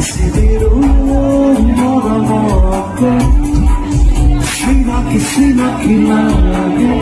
Kisi na kisi na kina hai,